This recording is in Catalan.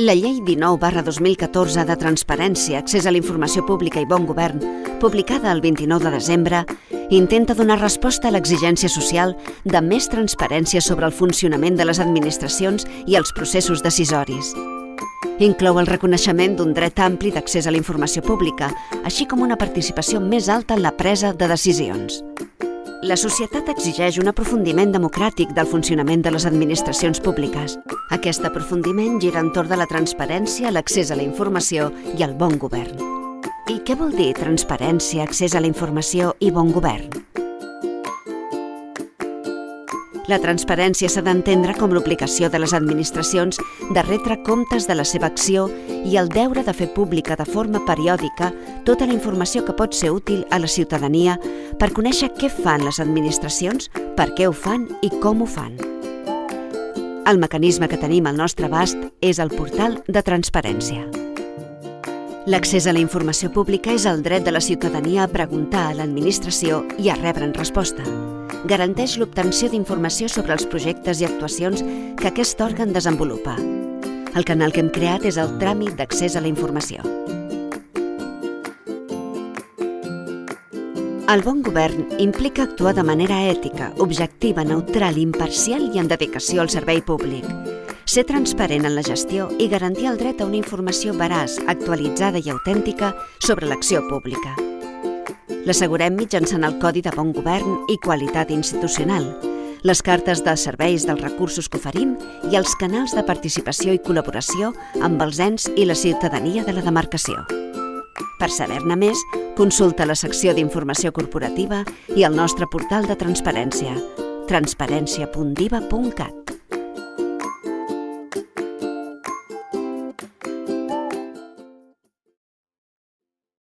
La Llei 19 barra 2014 de Transparència, Accés a la Informació Pública i Bon Govern, publicada el 29 de desembre, intenta donar resposta a l'exigència social de més transparència sobre el funcionament de les administracions i els processos decisoris. Inclou el reconeixement d'un dret ampli d'accés a la informació pública, així com una participació més alta en la presa de decisions. La societat exigeix un aprofundiment democràtic del funcionament de les administracions públiques. Aquest aprofundiment gira entorn de la transparència, l'accés a la informació i el bon govern. I què vol dir transparència, accés a la informació i bon govern? La transparència s'ha d'entendre com l'obligació de les administracions de retre comptes de la seva acció i el deure de fer pública de forma periòdica tota la informació que pot ser útil a la ciutadania per conèixer què fan les administracions, per què ho fan i com ho fan. El mecanisme que tenim al nostre abast és el portal de transparència. L'accés a la informació pública és el dret de la ciutadania a preguntar a l'administració i a rebre'n resposta garanteix l'obtenció d'informació sobre els projectes i actuacions que aquest òrgan desenvolupa. El canal que hem creat és el tràmit d'accés a la informació. El bon govern implica actuar de manera ètica, objectiva, neutral, imparcial i en dedicació al servei públic. Ser transparent en la gestió i garantir el dret a una informació veraç, actualitzada i autèntica sobre l'acció pública. L'assegurem mitjançant el Codi de Bon Govern i Qualitat Institucional, les cartes de serveis dels recursos que oferim i els canals de participació i col·laboració amb els ens i la ciutadania de la demarcació. Per saber-ne més, consulta la secció d'informació corporativa i el nostre portal de transparència transparència.diva.cat.